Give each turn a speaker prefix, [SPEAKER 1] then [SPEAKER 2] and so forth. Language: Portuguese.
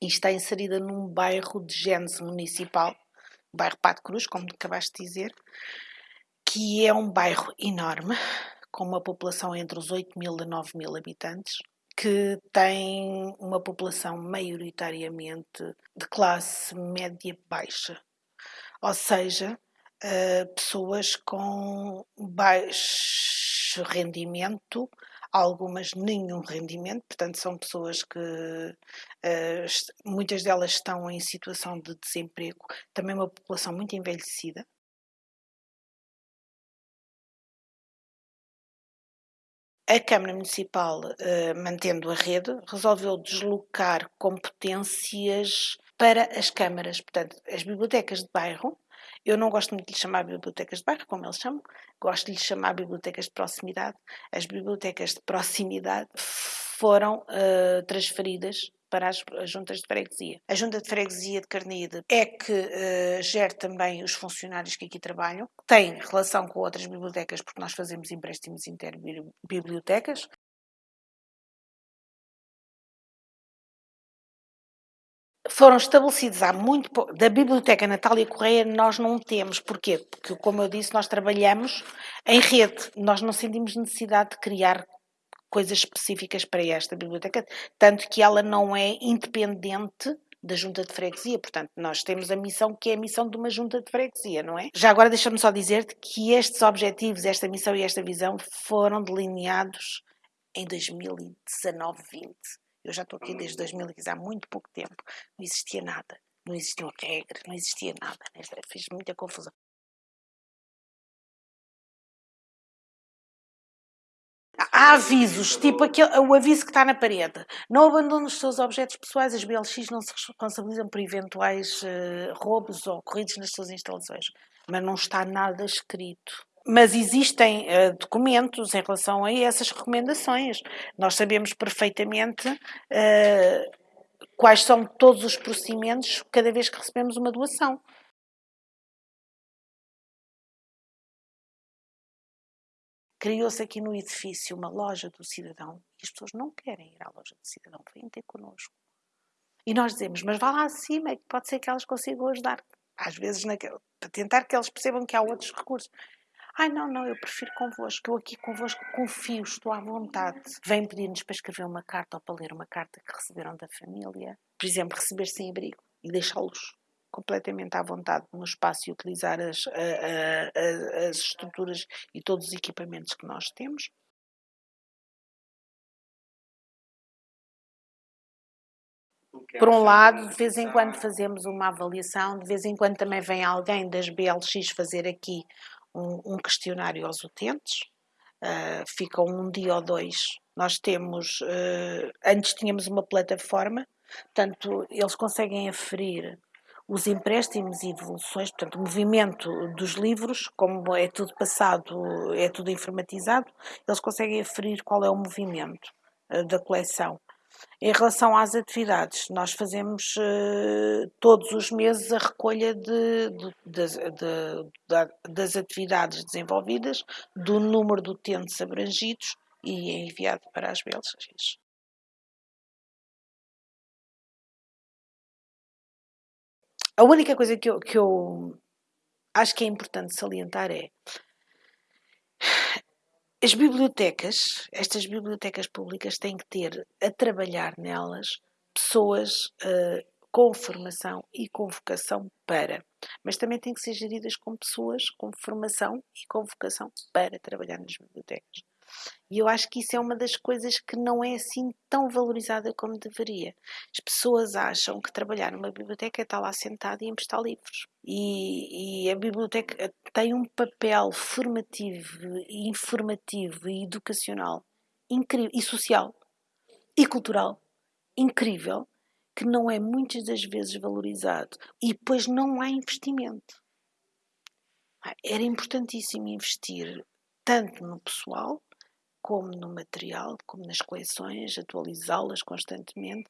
[SPEAKER 1] e está inserida num bairro de gênese municipal, bairro Pato Cruz, como acabaste de dizer, que é um bairro enorme, com uma população entre os 8 mil e 9 mil habitantes, que tem uma população maioritariamente de classe média baixa, ou seja, uh, pessoas com baixo rendimento, algumas nenhum rendimento, portanto são pessoas que uh, muitas delas estão em situação de desemprego, também uma população muito envelhecida, A Câmara Municipal, uh, mantendo a rede, resolveu deslocar competências para as câmaras, portanto, as bibliotecas de bairro. Eu não gosto muito de lhe chamar bibliotecas de bairro, como eles chamam, gosto de lhe chamar bibliotecas de proximidade. As bibliotecas de proximidade foram uh, transferidas para as, as, juntas de freguesia. A junta de freguesia de Carnide é que uh, gera também os funcionários que aqui trabalham, tem relação com outras bibliotecas, porque nós fazemos empréstimos interbibliotecas. Foram estabelecidos há muito pouco. Da Biblioteca Natália Correia nós não temos. Porquê? Porque, como eu disse, nós trabalhamos em rede. Nós não sentimos necessidade de criar coisas específicas para esta biblioteca, tanto que ela não é independente da junta de freguesia, portanto, nós temos a missão que é a missão de uma junta de freguesia, não é? Já agora deixa-me só dizer-te que estes objetivos, esta missão e esta visão foram delineados em 2019-20. Eu já estou aqui desde 2015, há muito pouco tempo. Não existia nada, não existiam regras, não existia nada. Né? Fiz muita confusão. Há avisos, tipo aquele, o aviso que está na parede. Não abandone os seus objetos pessoais, as BLX não se responsabilizam por eventuais uh, roubos ou ocorridos nas suas instalações. Mas não está nada escrito. Mas existem uh, documentos em relação a essas recomendações. Nós sabemos perfeitamente uh, quais são todos os procedimentos cada vez que recebemos uma doação. Criou-se aqui no edifício uma loja do cidadão e as pessoas não querem ir à loja do cidadão, vêm ter connosco. E nós dizemos, mas vá lá acima, é que pode ser que elas consigam ajudar. Às vezes, para tentar que eles percebam que há outros recursos. Ai, não, não, eu prefiro convosco, eu aqui convosco confio, estou à vontade. Vêm pedir-nos para escrever uma carta ou para ler uma carta que receberam da família. Por exemplo, receber sem abrigo e deixá-los completamente à vontade no espaço e utilizar as, a, a, as estruturas e todos os equipamentos que nós temos. Por um lado, de vez em quando fazemos uma avaliação, de vez em quando também vem alguém das BLX fazer aqui um, um questionário aos utentes, uh, ficam um dia ou dois. Nós temos, uh, antes tínhamos uma plataforma, portanto, eles conseguem aferir os empréstimos e devoluções, portanto, o movimento dos livros, como é tudo passado, é tudo informatizado, eles conseguem aferir qual é o movimento uh, da coleção. Em relação às atividades, nós fazemos uh, todos os meses a recolha de, de, de, das atividades desenvolvidas, do número de utentes abrangidos e é enviado para as Belgas. A única coisa que eu, que eu acho que é importante salientar é as bibliotecas, estas bibliotecas públicas têm que ter a trabalhar nelas pessoas uh, com formação e com vocação para, mas também têm que ser geridas com pessoas com formação e com vocação para trabalhar nas bibliotecas. E eu acho que isso é uma das coisas que não é assim tão valorizada como deveria. As pessoas acham que trabalhar numa biblioteca é estar lá sentado e emprestar livros. E, e a biblioteca tem um papel formativo, informativo e educacional incrível, e social e cultural incrível que não é muitas das vezes valorizado. E depois não há investimento. Era importantíssimo investir tanto no pessoal como no material, como nas coleções, atualizá-las constantemente,